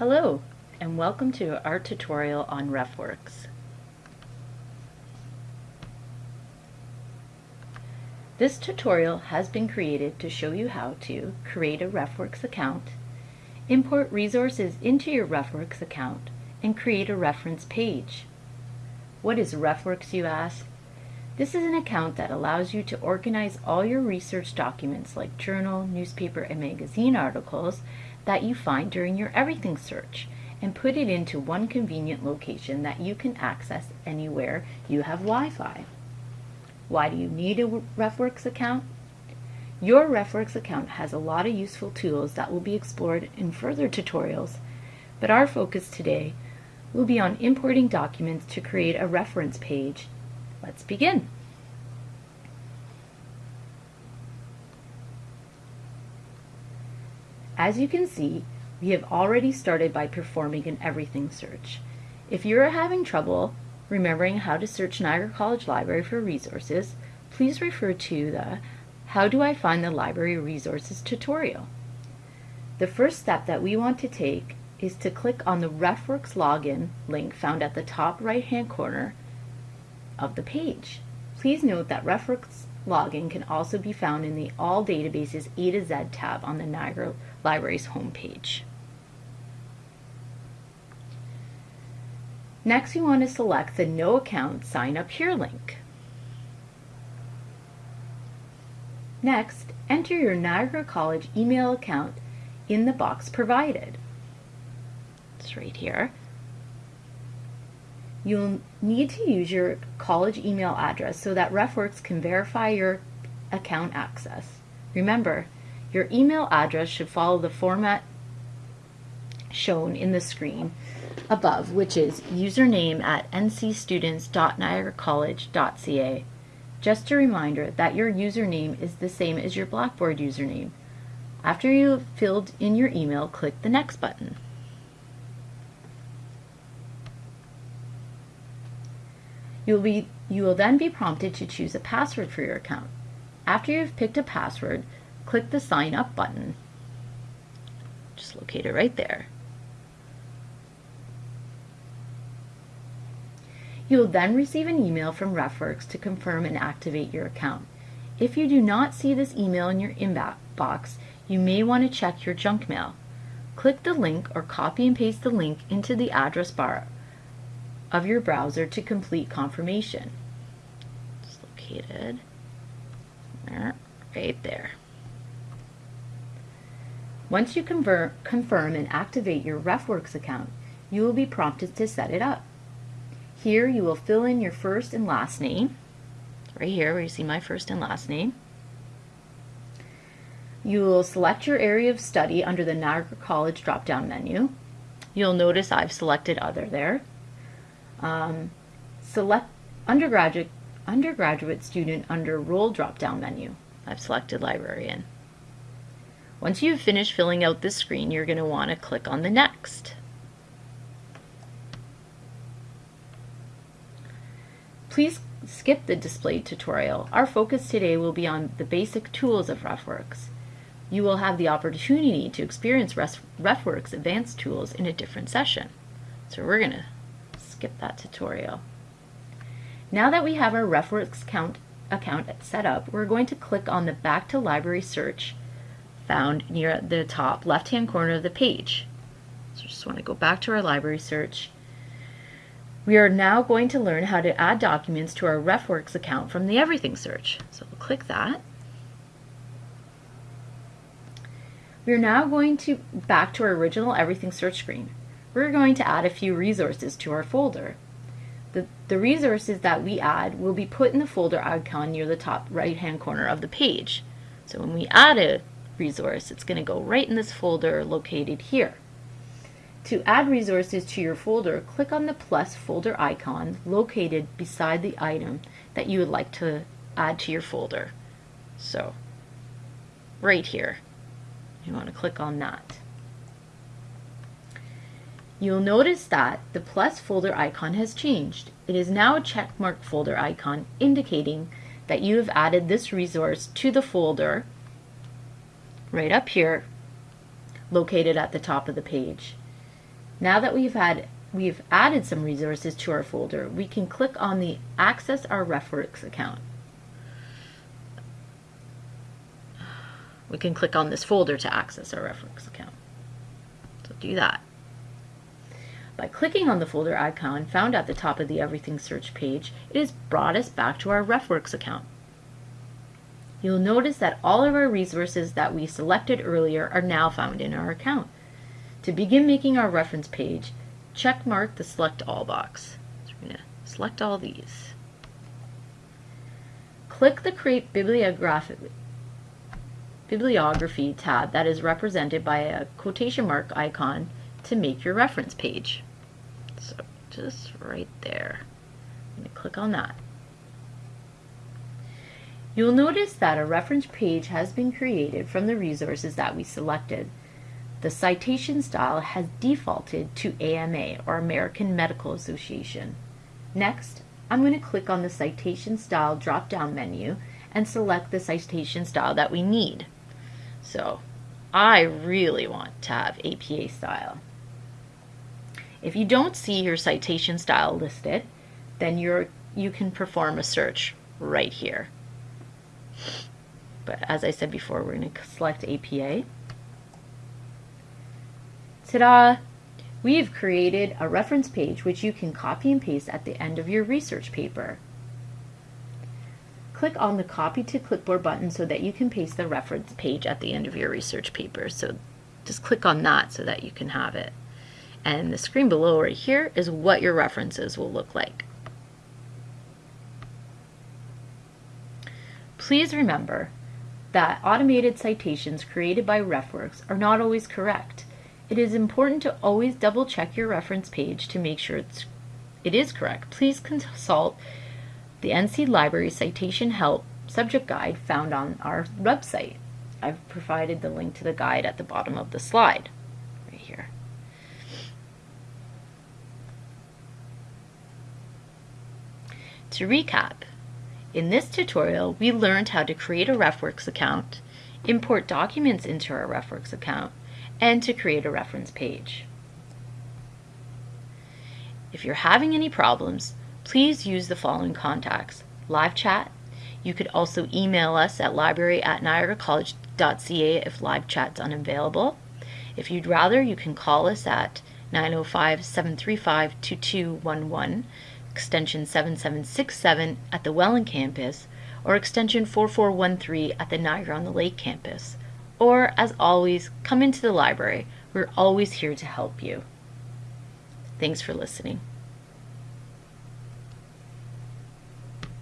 Hello, and welcome to our tutorial on RefWorks. This tutorial has been created to show you how to create a RefWorks account, import resources into your RefWorks account, and create a reference page. What is RefWorks, you ask? This is an account that allows you to organize all your research documents like journal, newspaper, and magazine articles that you find during your everything search and put it into one convenient location that you can access anywhere you have Wi-Fi. Why do you need a RefWorks account? Your RefWorks account has a lot of useful tools that will be explored in further tutorials, but our focus today will be on importing documents to create a reference page. Let's begin. As you can see, we have already started by performing an everything search. If you are having trouble remembering how to search Niagara College Library for resources, please refer to the How Do I Find the Library Resources tutorial. The first step that we want to take is to click on the RefWorks login link found at the top right hand corner of the page. Please note that RefWorks login can also be found in the All Databases A to Z tab on the Niagara Library's homepage. Next, we want to select the No Account Sign Up Here link. Next, enter your Niagara College email account in the box provided. It's right here. You'll need to use your college email address so that RefWorks can verify your account access. Remember, your email address should follow the format shown in the screen above, which is username at ncstudents.niagaracollege.ca. Just a reminder that your username is the same as your Blackboard username. After you have filled in your email, click the Next button. You'll be, you will then be prompted to choose a password for your account. After you've picked a password, click the Sign Up button. Just locate it right there. You will then receive an email from RefWorks to confirm and activate your account. If you do not see this email in your inbox, you may want to check your junk mail. Click the link or copy and paste the link into the address bar of your browser to complete confirmation. It's located there, right there. Once you convert, confirm and activate your RefWorks account, you will be prompted to set it up. Here you will fill in your first and last name, right here where you see my first and last name. You will select your area of study under the Niagara College drop-down menu. You'll notice I've selected Other there. Um, select undergraduate, undergraduate student under Role drop-down menu. I've selected Librarian. Once you've finished filling out this screen, you're going to want to click on the Next. Please skip the displayed tutorial. Our focus today will be on the basic tools of RefWorks. You will have the opportunity to experience RefWorks advanced tools in a different session. So we're going to skip that tutorial. Now that we have our RefWorks account, account set up, we're going to click on the Back to Library search found near the top left-hand corner of the page. So just want to go back to our library search we are now going to learn how to add documents to our RefWorks account from the Everything search. So we'll click that. We're now going to back to our original Everything search screen. We're going to add a few resources to our folder. The, the resources that we add will be put in the folder icon near the top right hand corner of the page. So when we add a resource, it's going to go right in this folder located here. To add resources to your folder, click on the plus folder icon located beside the item that you would like to add to your folder. So, right here, you want to click on that. You'll notice that the plus folder icon has changed. It is now a checkmark folder icon indicating that you have added this resource to the folder right up here located at the top of the page. Now that we've had we've added some resources to our folder, we can click on the Access Our RefWorks account. We can click on this folder to access our RefWorks account. So do that. By clicking on the folder icon found at the top of the Everything search page, it has brought us back to our RefWorks account. You'll notice that all of our resources that we selected earlier are now found in our account. To begin making our reference page, check mark the Select All box. So we're going to select all these. Click the Create Bibliography, Bibliography tab that is represented by a quotation mark icon to make your reference page. So just right there. Going to click on that. You'll notice that a reference page has been created from the resources that we selected. The citation style has defaulted to AMA, or American Medical Association. Next, I'm going to click on the Citation Style drop-down menu and select the citation style that we need. So, I really want to have APA style. If you don't see your citation style listed, then you're, you can perform a search right here. But as I said before, we're going to select APA. Ta-da! We've created a reference page which you can copy and paste at the end of your research paper. Click on the Copy to Clipboard button so that you can paste the reference page at the end of your research paper. So just click on that so that you can have it. And the screen below right here is what your references will look like. Please remember that automated citations created by RefWorks are not always correct. It is important to always double check your reference page to make sure it's, it is correct. Please consult the NC Library Citation Help subject guide found on our website. I've provided the link to the guide at the bottom of the slide, right here. To recap, in this tutorial, we learned how to create a RefWorks account, import documents into our RefWorks account, and to create a reference page. If you're having any problems, please use the following contacts. Live chat. You could also email us at library at niagaracollege.ca if live chat's unavailable. If you'd rather, you can call us at 905-735-2211, extension 7767 at the Welland campus, or extension 4413 at the Niagara-on-the-Lake campus. Or, as always, come into the library. We're always here to help you. Thanks for listening.